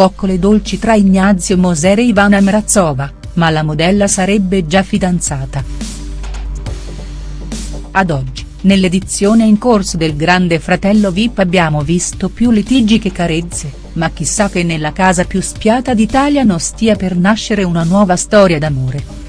coccole dolci tra Ignazio Moser e Ivana Mrazova, ma la modella sarebbe già fidanzata. Ad oggi, nell'edizione in corso del Grande Fratello Vip abbiamo visto più litigi che carezze, ma chissà che nella casa più spiata d'Italia non stia per nascere una nuova storia d'amore.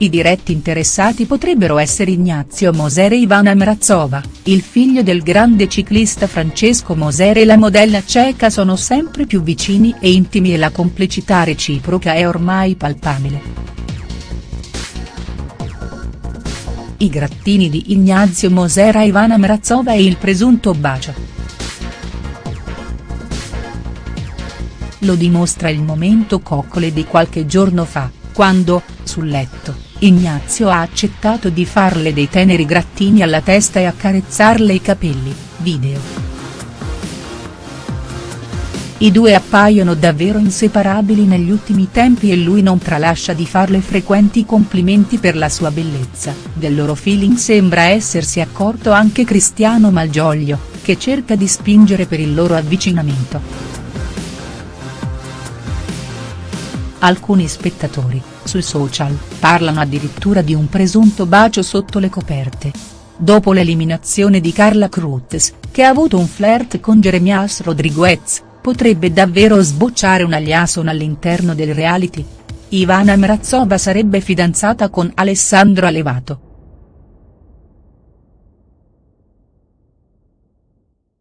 I diretti interessati potrebbero essere Ignazio Moser e Ivana Mrazova, il figlio del grande ciclista Francesco Moser e la modella ceca sono sempre più vicini e intimi e la complicità reciproca è ormai palpabile. I grattini di Ignazio Moser a Ivana Mrazova e il presunto bacio. Lo dimostra il momento coccole di qualche giorno fa, quando, sul letto, Ignazio ha accettato di farle dei teneri grattini alla testa e accarezzarle i capelli, video. I due appaiono davvero inseparabili negli ultimi tempi e lui non tralascia di farle frequenti complimenti per la sua bellezza, del loro feeling sembra essersi accorto anche Cristiano Malgioglio, che cerca di spingere per il loro avvicinamento. Alcuni spettatori, sui social, parlano addirittura di un presunto bacio sotto le coperte. Dopo l'eliminazione di Carla Cruz, che ha avuto un flirt con Jeremias Rodriguez, potrebbe davvero sbocciare una liaison all'interno del reality? Ivana Mrazova sarebbe fidanzata con Alessandro Alevato.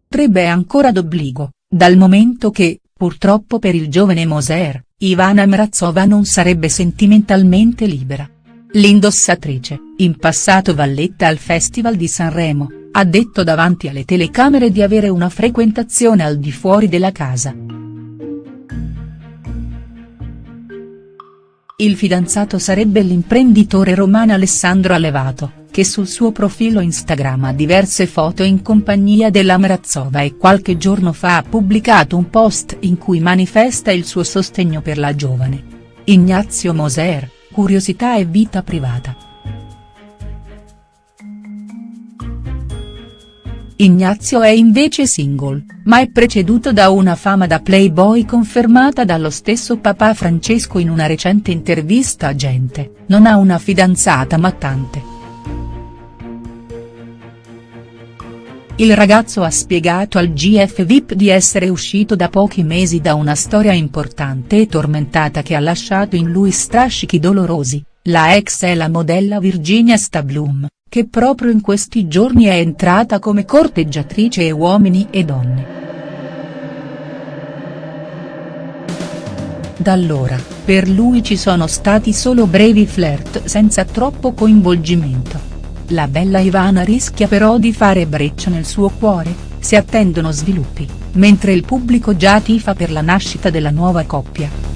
Potrebbe ancora d'obbligo, dal momento che, purtroppo per il giovane Moser, Ivana Mrazova non sarebbe sentimentalmente libera. L'indossatrice, in passato valletta al Festival di Sanremo, ha detto davanti alle telecamere di avere una frequentazione al di fuori della casa. Il fidanzato sarebbe l'imprenditore romano Alessandro Alevato, che sul suo profilo Instagram ha diverse foto in compagnia della Mrazova e qualche giorno fa ha pubblicato un post in cui manifesta il suo sostegno per la giovane. Ignazio Moser, curiosità e vita privata. Ignazio è invece single, ma è preceduto da una fama da playboy confermata dallo stesso papà Francesco in una recente intervista a Gente, non ha una fidanzata ma tante. Il ragazzo ha spiegato al GF VIP di essere uscito da pochi mesi da una storia importante e tormentata che ha lasciato in lui strascichi dolorosi, la ex è la modella Virginia Stablum, che proprio in questi giorni è entrata come corteggiatrice e uomini e donne. Da allora, per lui ci sono stati solo brevi flirt senza troppo coinvolgimento. La bella Ivana rischia però di fare breccia nel suo cuore, si attendono sviluppi, mentre il pubblico già tifa per la nascita della nuova coppia.